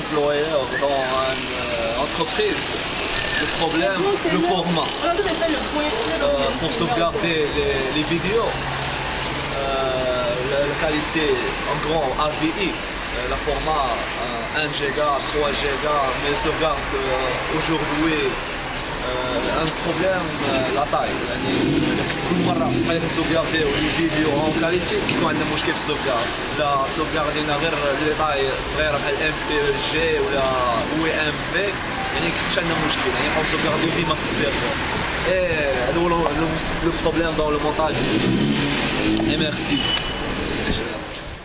les, employeurs dans une euh, entreprise, le problème, le format. Euh, pour sauvegarder les, vidéos, la, qualité en grand AVI, le format 1 Go, 3 Go, mais sauvegarde aujourd'hui un problème la taille. يعني كل مرة بقينا نسوفيارديو الفيديو اون كاليتي كيكون عندنا مشكل في السوفيارد لا سوفياردينا غير لي طاي صغيره بحال ام بي جي ولا أو ام بي يعني كيكونش عندنا مشكل يعني نبقاو نسوفيارديو ديما في السيرفر إيه هذا هو لو بروبليم دون لو مونتاج ميرسي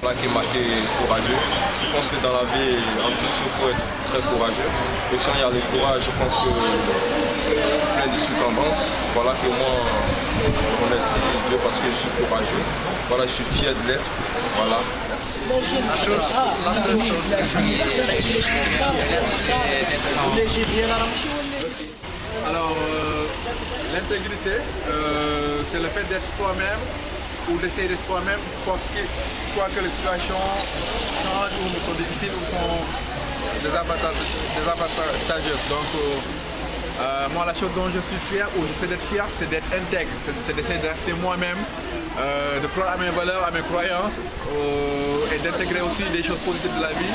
qui est marqué courageux. Je pense que dans la vie, en tout, il faut être très courageux. Et quand il y a le courage, je pense que plein de trucs avancent. Voilà que moi, je remercie Dieu parce que je suis courageux. Voilà, je suis fier de l'être. Voilà, merci. La, chose, la seule chose que je Alors, euh, l'intégrité, euh, c'est le fait d'être soi-même ou d'essayer de soi-même, quoi, que les situations changent ou sont difficiles ou sont désavantageuses. Donc, euh, euh, moi, la chose dont je suis fier ou j'essaie d'être fier, c'est d'être intègre, c'est d'essayer de rester moi-même, euh, de croire à mes valeurs, à mes croyances et d'intégrer aussi des choses positives de la vie,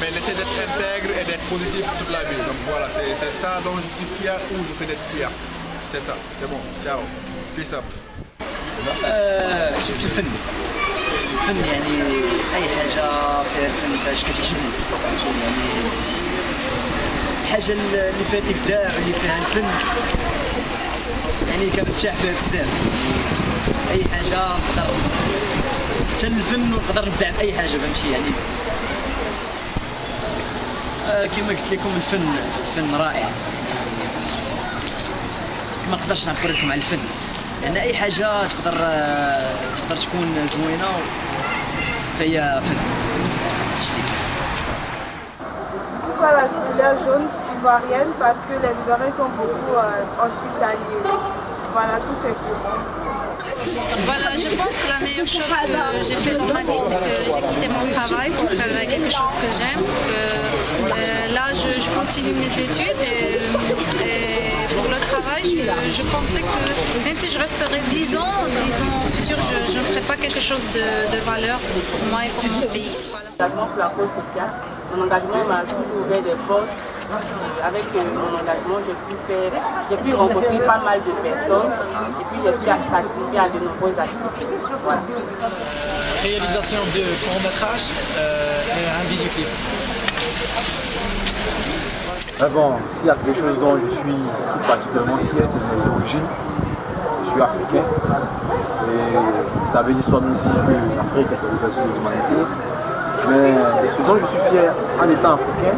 mais d'essayer d'être intègre et d'être positif toute la vie. Donc voilà, c'est ça dont je suis fier ou j'essaie d'être fier. C'est ça, c'est bon, ciao, peace up. آه شفت الفن. الفن يعني أي حاجة فيها الفن فاش كتعجبني. يعني الحاجة اللي فيها الإبداع واللي فيها الفن يعني كنرتاح فيها بزاف. أي حاجة حتى الفن نقدر نبدع بأي حاجة فهمتي يعني آه كما قلت لكم الفن الفن رائع. ما نقدرش نعبر لكم على الفن. لان اي حاجه تقدر تقدر تكون زوينه فهي فن Pourquoi la couleur jaune ivoirienne Parce que les Ivoiriens sont beaucoup euh, hospitaliers. Voilà, tout simplement. Voilà, je pense que la meilleure chose que j'ai fait dans ma vie, c'est que j'ai quitté mon travail pour faire quelque chose que j'aime. Euh, là, je, continue mes études et, pour le travail, je, pensais que même si je resterais 10 ans, 10 ans futur, je ne ferais pas quelque chose de, valeur pour moi et pour mon pays. Voilà. Engagement pour la cause sociale. Mon engagement m'a toujours ouvert des portes avec euh, mon engagement, j'ai pu faire, j'ai pu rencontrer pas mal de personnes et puis j'ai pu participer à de nombreuses activités. Voilà. Réalisation de court-métrage euh, et un vidéoclip. Ah bon, s'il y a quelque chose dont je suis tout particulièrement fier, c'est de mes origines. Je suis africain et vous savez, l'histoire nous dit que l'Afrique est la berceau de l'humanité. Mais ce dont je suis fier en étant africain,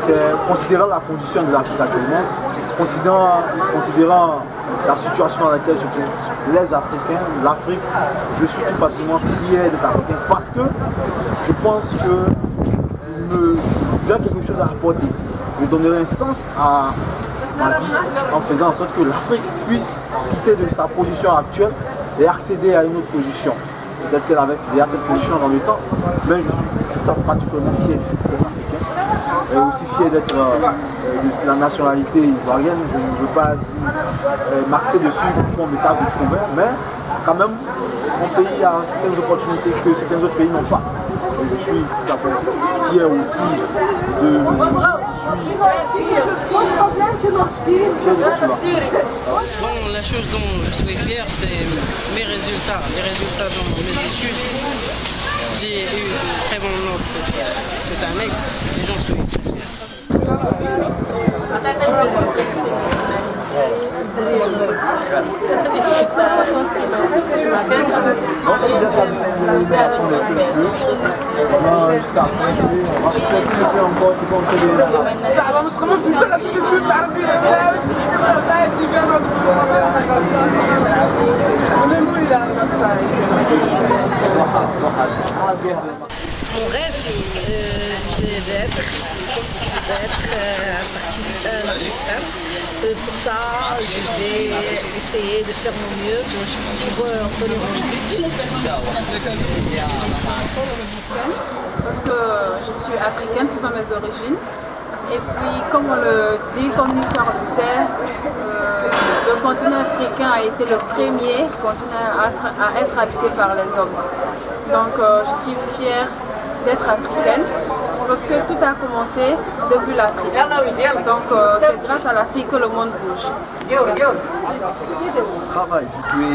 c'est considérant la condition de l'Afrique actuellement, considérant, la situation dans laquelle se trouvent les Africains, l'Afrique, je suis tout particulièrement fier d'être africain parce que je pense qu'il me vient quelque chose à apporter. Je donnerai un sens à ma vie en faisant en sorte que l'Afrique puisse quitter de sa position actuelle et accéder à une autre position. Peut-être qu'elle avait déjà cette position dans le temps, mais je suis tout particulièrement fier d'être africain et aussi fier d'être euh, de la nationalité ivoirienne. Je ne veux pas dire euh, m'axer dessus pour mon état de chauvin, mais quand même, mon pays a certaines opportunités que certains autres pays n'ont pas. Je suis tout à fait fier aussi de. Je suis fier de. Bon, la chose dont je suis fier, c'est mes résultats, les résultats dans mes études. J'ai eu de très bons notes cette, cette année et j'en suis très fier. Jusqu'à on mon rêve, euh, c'est d'être euh, artiste, euh, euh, pour ça, je vais essayer de faire mon mieux pour euh, obtenir mon but. Parce que je suis africaine, ce sont mes origines. Et puis, comme on le dit, comme l'histoire le sait, le continent africain a été le premier continent à être, habité par les hommes. Donc, je suis fière d'être africaine parce que tout a commencé depuis l'Afrique. Donc, euh, c'est grâce à l'Afrique que le monde bouge. Travail, je suis,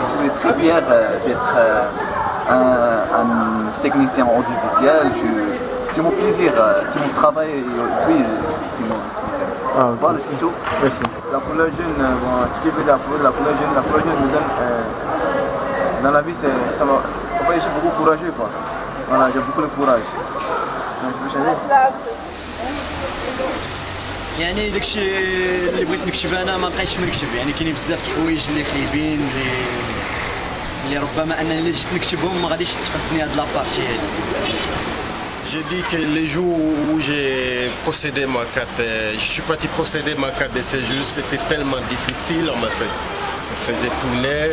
je suis très fier d'être un, technicien audiovisuel. C'est mon plaisir, c'est mon travail, oui, c'est mon plaisir. Ah, voilà, c'est tout. Merci. La couleur jaune, bon, ce qui veut la couleur, la couleur jaune, la couleur jaune me donne, euh, dans la vie, c'est, ça je suis beaucoup courageux, quoi. Voilà, j'ai beaucoup de courage. Donc, je peux changer يعني داكشي اللي بغيت نكتب انا ما بقيتش نكتب يعني كاينين بزاف د الحوايج اللي خايبين اللي اللي ربما انني اللي جيت نكتبهم ما غاديش تقدني هاد لابارتي هادي J'ai dit que les jours où j'ai procédé ma carte, euh, je suis parti procéder ma carte de séjour, c'était tellement difficile, on m'a fait, on faisait tourner,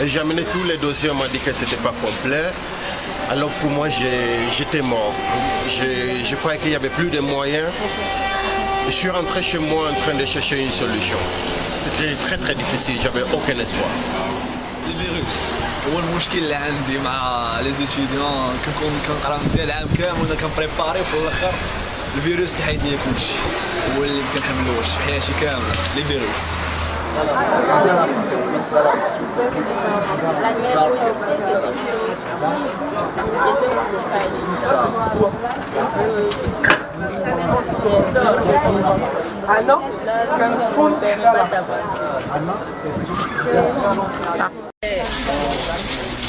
et j'ai amené tous les dossiers, on m'a dit que c'était pas complet. Alors pour moi, j'étais mort. Je, je croyais qu'il n'y avait plus de moyens. Je suis rentré chez moi en train de chercher une solution. C'était très très difficile, j'avais aucun espoir. الفيروس هو المشكل اللي عندي مع لي زيتيديون كنكون كنقرا مزيان العام كامل وانا كنبريباري وفي الاخر الفيروس كيحيد لي كلشي. هو اللي ما كنحملوش. في حياتي كاملة. لي فيروس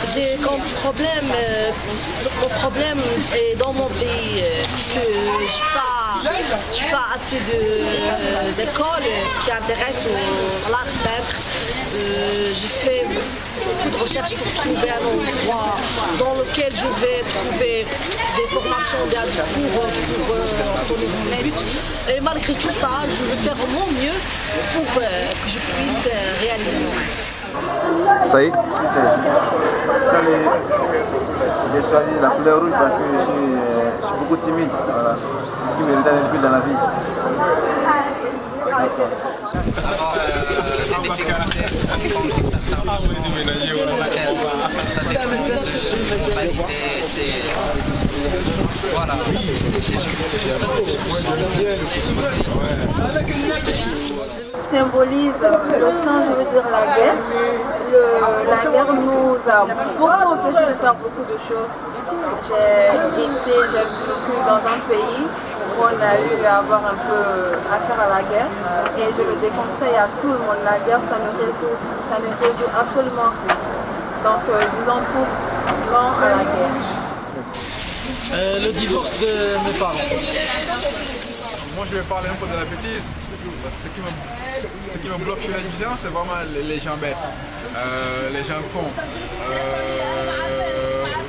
j'ai comme problème, euh, mon problème est dans mon pays, euh, parce que je n'ai pas, pas assez d'école qui intéresse l'art peintre. Euh, j'ai fait beaucoup de recherches pour trouver un endroit dans lequel je vais trouver des formations, pour, pour obtenir mon but. Et malgré tout ça, je vais faire mon mieux pour que je puisse réaliser mon rêve. Ça y est Ça J'ai choisi la couleur rouge parce que je suis, euh, beaucoup timide. Voilà. C'est ce qui me retarde un peu dans la vie. Symbolise le sang, je veux dire la guerre. la guerre nous a beaucoup empêché de faire beaucoup de choses. J'ai été, j'ai vécu dans un pays on a eu à avoir un peu affaire à la guerre et je le déconseille à tout le monde. La guerre, ça ne résout, ça ne résout absolument rien. Donc euh, disons tous non à la guerre. Euh, le divorce de mes parents. Moi je vais parler un peu de la bêtise ce qui me, ce qui me bloque chez la division, c'est vraiment les, gens bêtes, euh, les gens cons.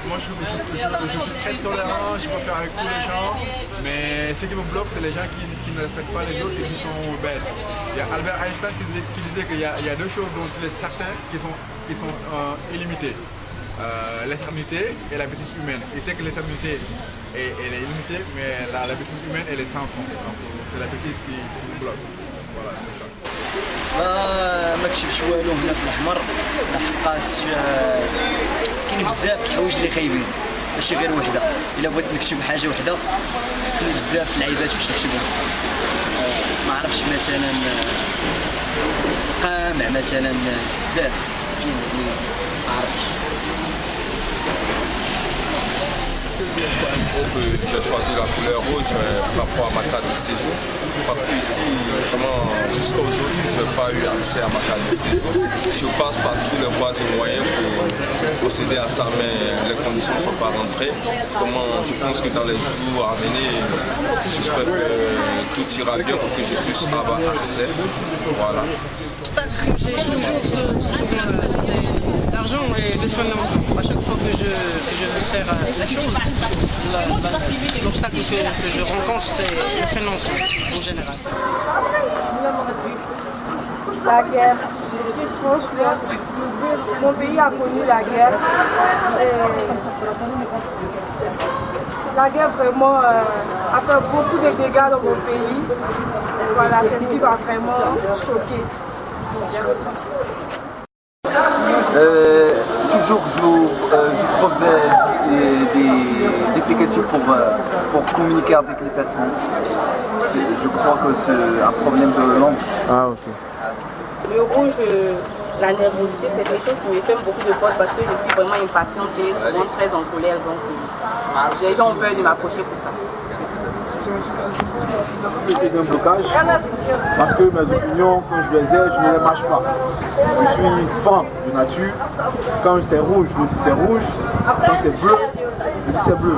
Euh, moi, je, suis très tolérant, je faire avec tous les gens, mais ce qui me bloque, c'est les gens qui, ne respectent pas les autres et qui sont bêtes. Il y a Albert Einstein qui disait, qu'il y, a deux choses dont il est certain qui sont, qui sont euh, illimitées. l'éternité et la bêtise humaine. Il sait que l'éternité est, est, limitée, mais la, bêtise humaine, elle est sans fond. Donc c'est la bêtise qui, qui nous bloque. سا ما كتبش والو هنا في الاحمر لحقاش كاين بزاف د الحوايج اللي خايبين. ماشي غير وحده. إلا بغيت نكتب حاجة وحده خصني بزاف اللعيبات باش نكتبهم ما عرفتش مثلا القامع مثلا بزاف. ما عرفتش. J'ai choisi la couleur rouge euh, par rapport à ma carte de séjour parce que ici, jusqu'à aujourd'hui, je n'ai pas eu accès à ma carte de séjour. Je passe par tous les voies et moyens pour procéder à ça, mais les conditions ne sont pas rentrées. Comment je pense que dans les jours à venir, j'espère que tout ira bien pour que je puisse avoir accès. Voilà. L'argent et le financement. À chaque fois que je, veux faire euh, la chose, l'obstacle que, que je rencontre, c'est le financement en général. La guerre. Franchement, mon pays a connu la guerre. La guerre vraiment euh, a fait beaucoup de dégâts dans mon pays. Voilà, c'est ce qui m'a vraiment choqué. Euh, toujours, je, euh, je trouve euh, des difficultés pour, euh, pour communiquer avec les personnes. Je crois que c'est un problème de langue. Ah, ok. Le rouge, la nervosité, c'est quelque chose qui me fait beaucoup de fautes parce que je suis vraiment impatiente et souvent très en colère. Donc, les gens ont peur de m'approcher pour ça. C'était d'un blocage parce que mes opinions, quand je les ai, je ne les mâche pas. Je suis fan de nature. Quand c'est rouge, je dis c'est rouge. Quand c'est bleu, je dis c'est bleu.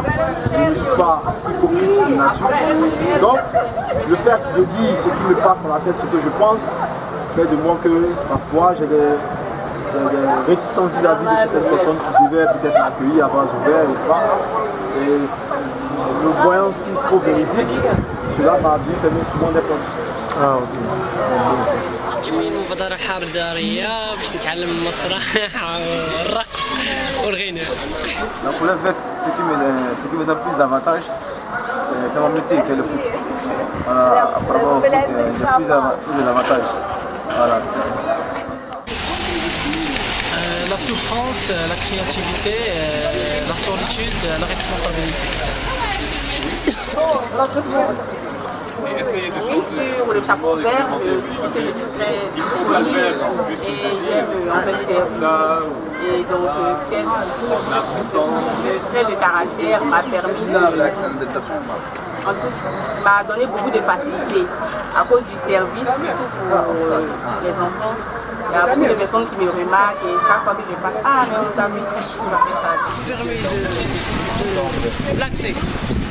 Je ne suis pas hypocrite de nature. Donc, le fait de dire ce qui me passe par la tête, ce que je pense, fait de moi que parfois j'ai des, réticences vis-à-vis de certaines personnes qui devaient peut-être m'accueillir à bras ouverts ou pas le voyant aussi trop véridique, cela m'a bien fermé souvent des portes. Ah, ok. جميل مبادرة حضارية باش نتعلم المسرح والرقص والغناء Donc pour le fait, ce qui me, ce qui me donne plus d'avantages, c'est- c'est mon métier qui est le foot. Voilà, à travers le foot, euh, j'ai plus d'ava- plus d'avantages. Voilà. Euh, la souffrance, euh, la créativité, euh, la solitude, euh, la responsabilité. Oui, sur le chapeau vert, je trouve que je suis très disponible et j'aime en fait servir. Et donc, cette- ce de caractère m'a permis de, en tout, m'a donné beaucoup de facilité à cause du service, surtout pour les enfants. Il y a beaucoup de personnes qui me remarquent et chaque fois que je passe, ah, mais tu as vu ici, tu as fait ça. l'accès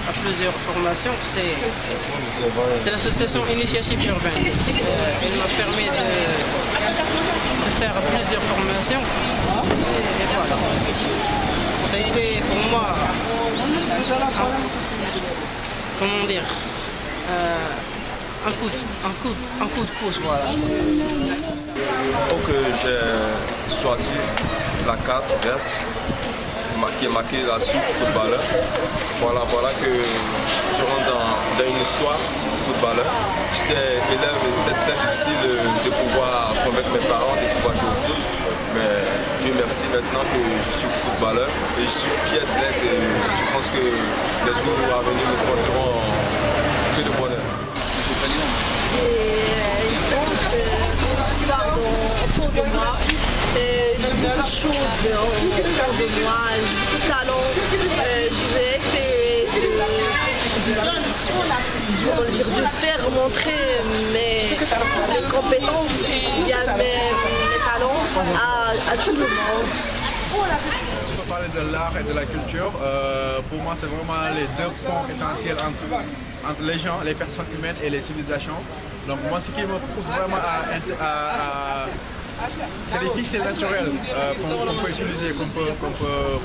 à plusieurs formations, c'est, l'association Initiative Urbaine. Euh, elle m'a permis de, faire plusieurs formations. Et, voilà. Ça a été pour moi, un- comment dire, euh, un, coup, de- un, coup, de- un coup de pouce, voilà. Donc euh, j'ai choisi la carte verte qui est marquée la soupe footballeur. Voilà, voilà que je rentre dans, une histoire footballeur. J'étais élève et c'était très difficile de pouvoir convaincre mes parents de pouvoir jouer au foot. Mais Dieu merci maintenant que je suis footballeur et je suis fier d'être. Je pense que les jours à venir me porteront que de bonheur. J'ai euh, une grande euh, histoire dans- au fond de moi. De choses au fond de moi. J'ai beaucoup de talent. Je vais essayer de, faire montrer mes, compétences mes, talents à, tout le monde. On peut parler de l'art et de la culture. Euh, pour moi, c'est vraiment les deux ponts essentiels entre, les gens, les personnes humaines et les civilisations. Donc moi, ce qui me pousse vraiment à- c'est des ficelles naturelles euh, qu'on peut utiliser, qu'on peut, qu'on peut,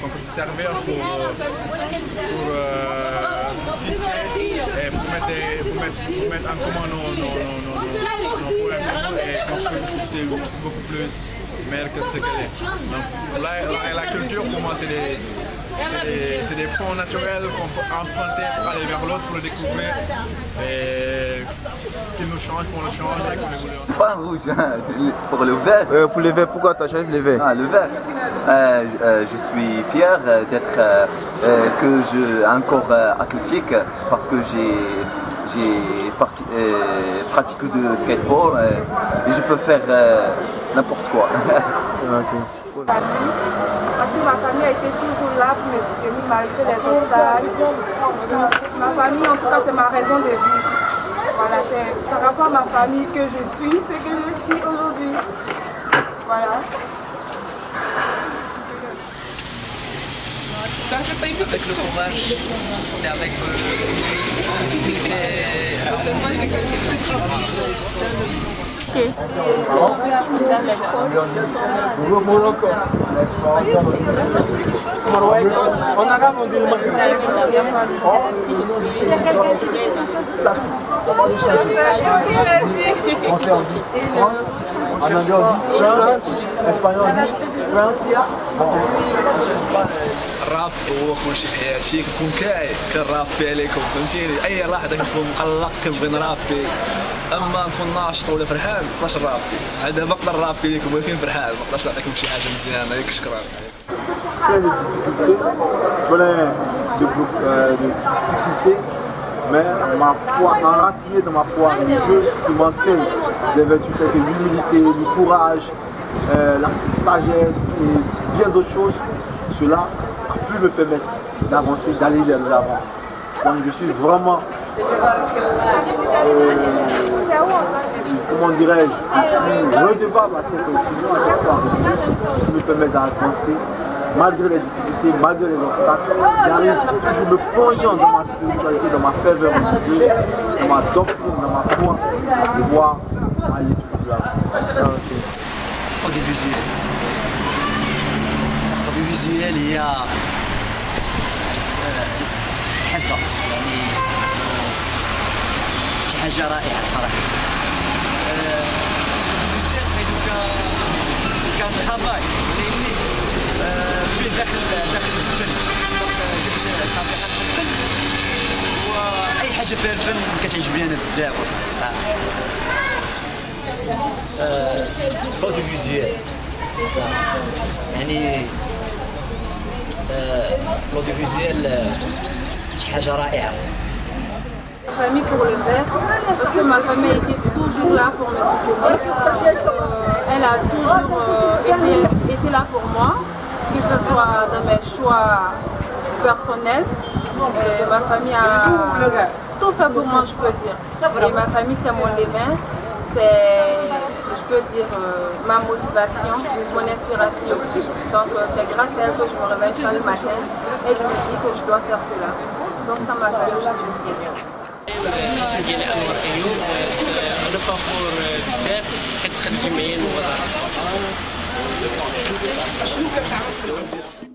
qu'on peut, se servir pour, euh, pour euh, et pour mettre, pour mettre, pour mettre en commun nos, nos, nos, nos, problèmes et construire une société beaucoup plus meilleure que ce qu'elle est. Donc là, la culture, pour moi, c'est des, des, des ponts naturels qu'on peut emprunter pour aller vers l'autre, pour le découvrir change, qu'on le change. Pas rouge, hein, le- pour le vert. Euh, pour les verts, pourquoi tu as choisi les verts Ah, le vert. Euh, je- euh, je suis fier d'être euh, euh, que je encore euh, athlétique parce que j'ai j'ai euh, pratiqué de skateboard et je peux faire euh, n'importe quoi. Ok. Parce ma famille a été toujours là pour me soutenir malgré les obstacles. Ma famille, en tout cas, c'est ma raison de vivre. Voilà, c'est par rapport à ma famille que je suis, ce que je suis aujourd'hui. Voilà. avec le courage, c'est avec euh, c'est compliqué. الراب هو كلشي في حياتي. كنكون كاع كنرابي عليكم فهمتيني أي واحد كنكون مقلق كنبغي نرابي اما نكون ناشط ولا فرحان ما نقدرش نرابي هذا بقدر نرابي لكم ولكن فرحان ما نقدرش نعطيكم شي حاجه مزيانه ياك شكرا plein de difficultés, plein de, euh, de difficultés, mais ma foi, enracinée dans ma foi religieuse, qui m'enseigne des vertus telles que l'humilité, le courage, euh, la sagesse et bien d'autres choses, cela a pu me permettre d'avancer, d'aller vers l'avant. Donc je suis vraiment, euh, comment dirais-je, je suis redevable à cette opinion, à cette qui me permet d'avancer malgré les difficultés, malgré les obstacles, j'arrive toujours me plongeant dans ma spiritualité, dans ma ferveur religieuse, dans ma doctrine, dans ma foi, à pouvoir aller toujours de l'avant. Audiovisuel. Audiovisuel, il y a. Euh, حاجة رائعة صراحة. أه... كان travail ولكن آه، في داخل داخل الفن. قلت صافي الفن. وأي حاجة فيها الفن كتعجبني أنا بزاف. آه اوديفيزيال يعني آه، الاوديفيزيال آه، شي حاجة رائعة. Famille pour le faire parce que ma famille était toujours là pour me soutenir. Euh, elle a toujours euh, été, là pour moi, que ce soit dans mes choix personnels. Et ma famille a tout fait pour moi, je peux dire. Et ma famille, c'est mon levin, c'est, je peux dire, euh, ma motivation, mon inspiration. Donc c'est grâce à elle que je me réveille chaque matin et je me dis que je dois faire cela. Donc ça m'a fait je suis bien. ديالي انور ايوب أنا فخور بزاف كنخدم جمعيه المبادرات شنو كتعرف